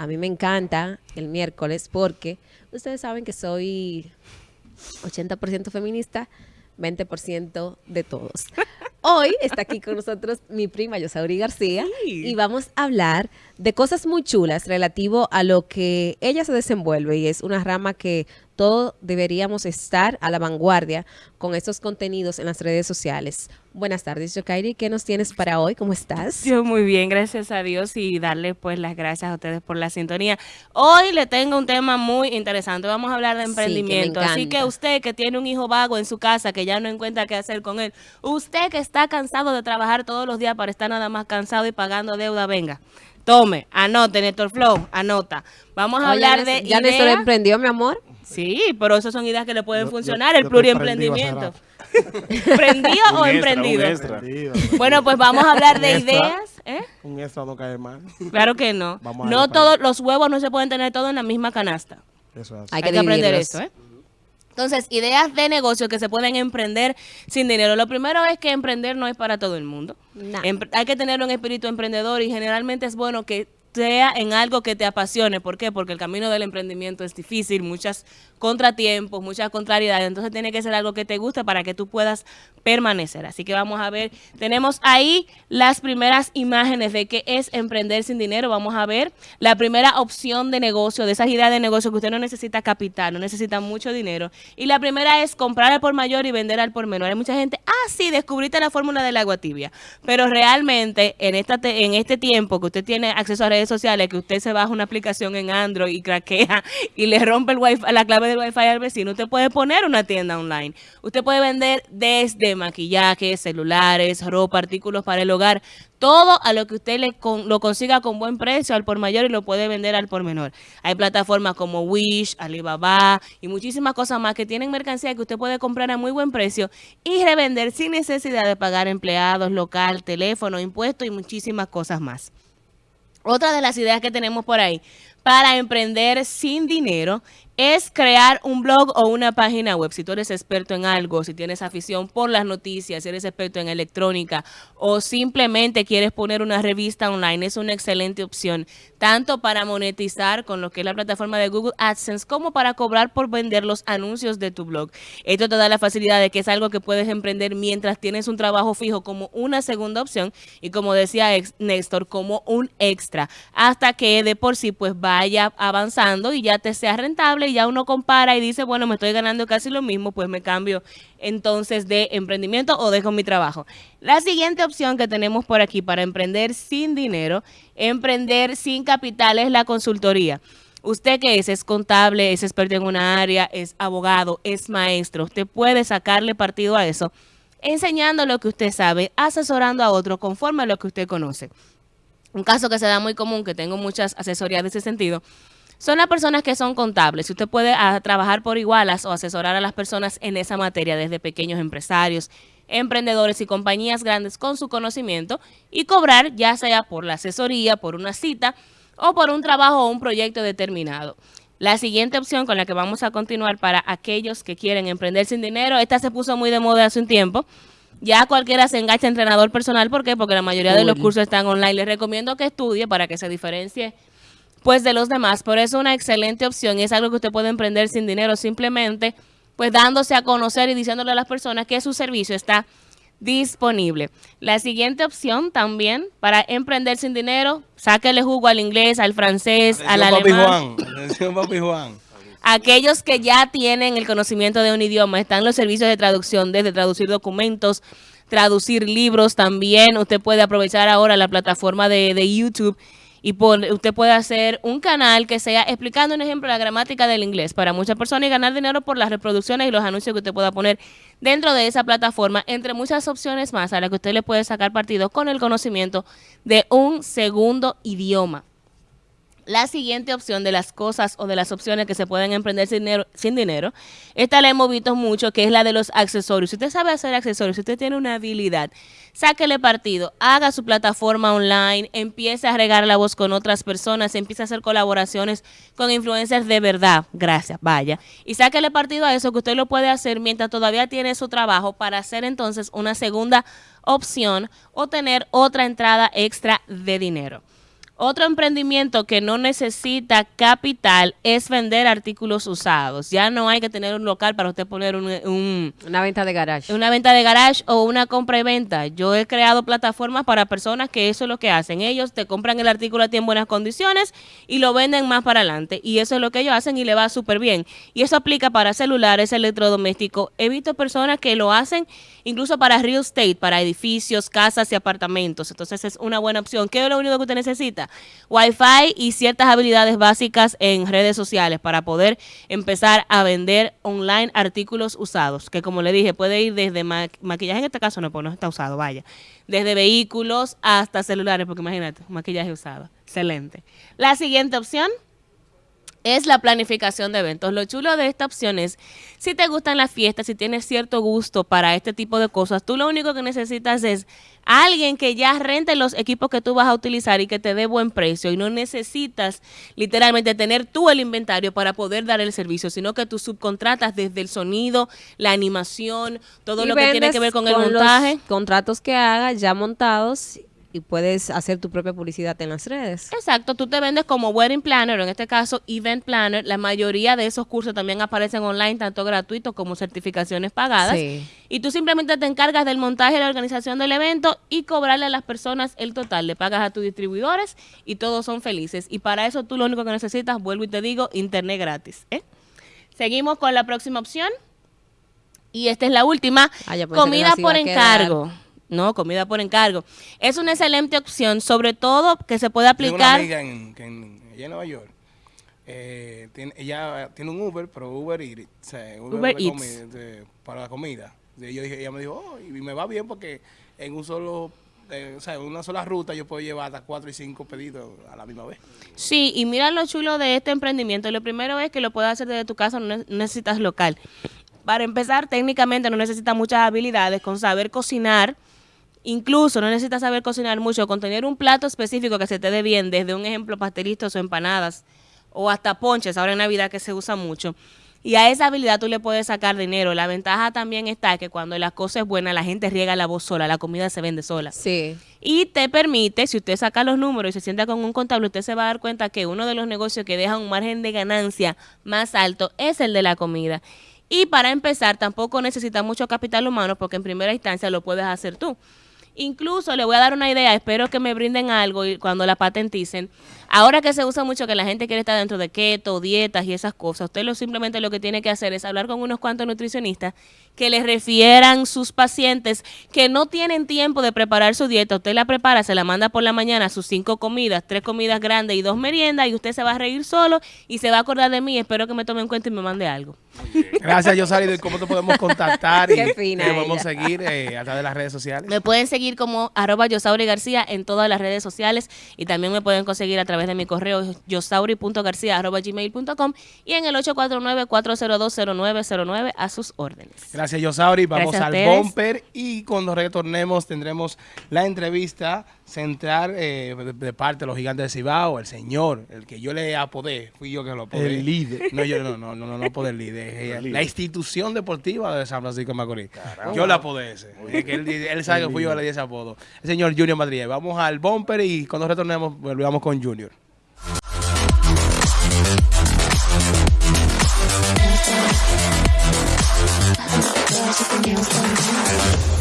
a mí me encanta el miércoles porque ustedes saben que soy 80% feminista, 20% de todos. Hoy está aquí con nosotros mi prima Yosauri García y vamos a hablar de cosas muy chulas relativo a lo que ella se desenvuelve y es una rama que todos deberíamos estar a la vanguardia con estos contenidos en las redes sociales. Buenas tardes, Yokairi. ¿Qué nos tienes para hoy? ¿Cómo estás? Yo muy bien, gracias a Dios y darle pues las gracias a ustedes por la sintonía. Hoy le tengo un tema muy interesante. Vamos a hablar de emprendimiento. Así que usted que tiene un hijo vago en su casa, que ya no encuentra qué hacer con él, usted que está cansado de trabajar todos los días para estar nada más cansado y pagando deuda, venga. Tome, anote, Néstor Flow, anota. Vamos a hablar de ¿Ya Néstor emprendió, mi amor? Sí, pero esas son ideas que le pueden funcionar, el pluriemprendimiento. ¿Prendido o emprendido? Bueno, pues vamos a hablar de ideas. ¿eh? Un extra no cae mal. Claro que no. No todos los huevos no se pueden tener todos en la misma canasta. Eso Hay, que, aprender eso, ¿eh? Entonces, ideas de negocio que se pueden emprender sin dinero. Lo primero es que emprender no es para todo el mundo. Hay que tener un espíritu emprendedor y generalmente es bueno que sea en algo que te apasione. ¿Por qué? Porque el camino del emprendimiento es difícil, muchas contratiempos, muchas contrariedades. Entonces tiene que ser algo que te guste para que tú puedas permanecer. Así que vamos a ver, tenemos ahí las primeras imágenes de qué es emprender sin dinero. Vamos a ver la primera opción de negocio, de esas ideas de negocio que usted no necesita capital, no necesita mucho dinero. Y la primera es comprar al por mayor y vender al por menor. Hay mucha gente, ah, sí, descubriste la fórmula del agua tibia. Pero realmente en, esta en este tiempo que usted tiene acceso a redes sociales, que usted se baja una aplicación en Android y craquea y le rompe el wifi, la clave del wifi al vecino, usted puede poner una tienda online. Usted puede vender desde maquillaje, celulares, ropa, artículos para el hogar, todo a lo que usted le lo consiga con buen precio al por mayor y lo puede vender al por menor. Hay plataformas como Wish, Alibaba y muchísimas cosas más que tienen mercancía que usted puede comprar a muy buen precio y revender sin necesidad de pagar empleados, local, teléfono, impuestos y muchísimas cosas más. Otra de las ideas que tenemos por ahí para emprender sin dinero es crear un blog o una página web. Si tú eres experto en algo, si tienes afición por las noticias, si eres experto en electrónica o simplemente quieres poner una revista online, es una excelente opción, tanto para monetizar con lo que es la plataforma de Google AdSense como para cobrar por vender los anuncios de tu blog. Esto te da la facilidad de que es algo que puedes emprender mientras tienes un trabajo fijo como una segunda opción y como decía Néstor, como un extra, hasta que de por sí pues vaya avanzando y ya te sea rentable ya uno compara y dice, bueno, me estoy ganando casi lo mismo, pues me cambio entonces de emprendimiento o dejo mi trabajo. La siguiente opción que tenemos por aquí para emprender sin dinero, emprender sin capital es la consultoría. Usted que es, es contable, es experto en una área, es abogado, es maestro, usted puede sacarle partido a eso enseñando lo que usted sabe, asesorando a otro conforme a lo que usted conoce. Un caso que se da muy común, que tengo muchas asesorías de ese sentido, son las personas que son contables. Si usted puede ah, trabajar por igualas o asesorar a las personas en esa materia, desde pequeños empresarios, emprendedores y compañías grandes con su conocimiento y cobrar ya sea por la asesoría, por una cita o por un trabajo o un proyecto determinado. La siguiente opción con la que vamos a continuar para aquellos que quieren emprender sin dinero, esta se puso muy de moda hace un tiempo, ya cualquiera se engancha entrenador personal. ¿Por qué? Porque la mayoría de los cursos están online. Les recomiendo que estudie para que se diferencie pues de los demás. Por eso una excelente opción es algo que usted puede emprender sin dinero, simplemente pues dándose a conocer y diciéndole a las personas que su servicio está disponible. La siguiente opción también para emprender sin dinero, sáquele jugo al inglés, al francés, al alemán. papi Juan. Aquellos que ya tienen el conocimiento de un idioma, están los servicios de traducción, desde traducir documentos, traducir libros también. Usted puede aprovechar ahora la plataforma de, de YouTube y usted puede hacer un canal que sea explicando un ejemplo la gramática del inglés para muchas personas y ganar dinero por las reproducciones y los anuncios que usted pueda poner dentro de esa plataforma, entre muchas opciones más a las que usted le puede sacar partido con el conocimiento de un segundo idioma. La siguiente opción de las cosas o de las opciones que se pueden emprender sin dinero, sin dinero, esta la hemos visto mucho, que es la de los accesorios. Si usted sabe hacer accesorios, si usted tiene una habilidad, sáquele partido, haga su plataforma online, empiece a regar la voz con otras personas, empiece a hacer colaboraciones con influencers de verdad, gracias, vaya. Y sáquele partido a eso que usted lo puede hacer mientras todavía tiene su trabajo para hacer entonces una segunda opción o tener otra entrada extra de dinero. Otro emprendimiento que no necesita capital es vender artículos usados. Ya no hay que tener un local para usted poner un, una venta de garage. Una venta de garage o una compra y venta. Yo he creado plataformas para personas que eso es lo que hacen. Ellos te compran el artículo a ti en buenas condiciones y lo venden más para adelante. Y eso es lo que ellos hacen y le va súper bien. Y eso aplica para celulares, electrodomésticos. He visto personas que lo hacen incluso para real estate, para edificios, casas y apartamentos. Entonces es una buena opción. ¿Qué es lo único que usted necesita? Wi-Fi y ciertas habilidades básicas en redes sociales para poder empezar a vender online artículos usados, que como le dije, puede ir desde maquillaje, en este caso no, pues no está usado, vaya, desde vehículos hasta celulares, porque imagínate, maquillaje usado. Excelente. La siguiente opción es la planificación de eventos. Lo chulo de esta opción es, si te gustan las fiestas, si tienes cierto gusto para este tipo de cosas, tú lo único que necesitas es alguien que ya rente los equipos que tú vas a utilizar y que te dé buen precio. Y no necesitas literalmente tener tú el inventario para poder dar el servicio, sino que tú subcontratas desde el sonido, la animación, todo lo que tiene que ver con, el montaje. contratos que hagas ya montados y puedes hacer tu propia publicidad en las redes. Exacto, tú te vendes como wedding planner, o en este caso event planner. La mayoría de esos cursos también aparecen online, tanto gratuitos como certificaciones pagadas. Y tú simplemente te encargas del montaje y la organización del evento y cobrarle a las personas el total. Le pagas a tus distribuidores y todos son felices. Y para eso tú lo único que necesitas, vuelvo y te digo, internet gratis. ¿eh? Seguimos con la próxima opción. Y esta es la última. Ah, comida por encargo. No, comida por encargo. Es una excelente opción, sobre todo que se puede aplicar. Tengo una amiga en, en, Nueva York. Eh, tiene, ella tiene un Uber, pero Uber Eats. O sea, Uber, Eats. para la comida. Y yo dije, ella me dijo, oh, y me va bien porque en un solo eh, o sea, en una sola ruta yo puedo llevar hasta cuatro y cinco pedidos a la misma vez. Sí, y mira lo chulo de este emprendimiento. Lo primero es que lo puedes hacer desde tu casa, no necesitas local. Para empezar, técnicamente no necesitas muchas habilidades con saber cocinar Incluso no necesitas saber cocinar mucho, con tener un plato específico que se te dé bien, desde un ejemplo pastelitos o empanadas, o hasta ponches, ahora en Navidad que se usa mucho. Y a esa habilidad tú le puedes sacar dinero. La ventaja también está que cuando la cosa es buena, la gente riega la voz sola, la comida se vende sola. Sí. Y te permite, si usted saca los números y se sienta con un contable, usted se va a dar cuenta que uno de los negocios que deja un margen de ganancia más alto es el de la comida. Y para empezar, tampoco necesita mucho capital humano porque en primera instancia lo puedes hacer tú. Incluso le voy a dar una idea, espero que me brinden algo y cuando la patenticen. Ahora que se usa mucho que la gente quiere estar dentro de keto, dietas y esas cosas, usted lo simplemente lo que tiene que hacer es hablar con unos cuantos nutricionistas que les refieran sus pacientes que no tienen tiempo de preparar su dieta. Usted la prepara, se la manda por la mañana, sus cinco comidas, tres comidas grandes y dos meriendas y usted se va a reír solo y se va a acordar de mí. Espero que me tome en cuenta y me mande algo. Gracias, Yosari. ¿Cómo te podemos contactar? y fina podemos seguir eh, a través de las redes sociales? Me pueden seguir como arroba Yosauri García en todas las redes sociales y también me pueden conseguir a través de mi correo yosauri.garcía.gmail.com y en el 849-402-0909 a sus órdenes. Gracias, Yosauri. Vamos al bumper y cuando retornemos tendremos la entrevista central eh, de, parte de los gigantes de Cibao, el señor, el que yo le apodé, fui yo que lo apodé. El líder. No, yo no, no, no, no, no apodé el líder. La institución deportiva de San Francisco de Macorís. Yo la apodé ese. él, sabe que fui yo que le di ese apodo. El señor Junior Madrid. Vamos al bumper y cuando retornemos volvamos con Junior. There's nothing else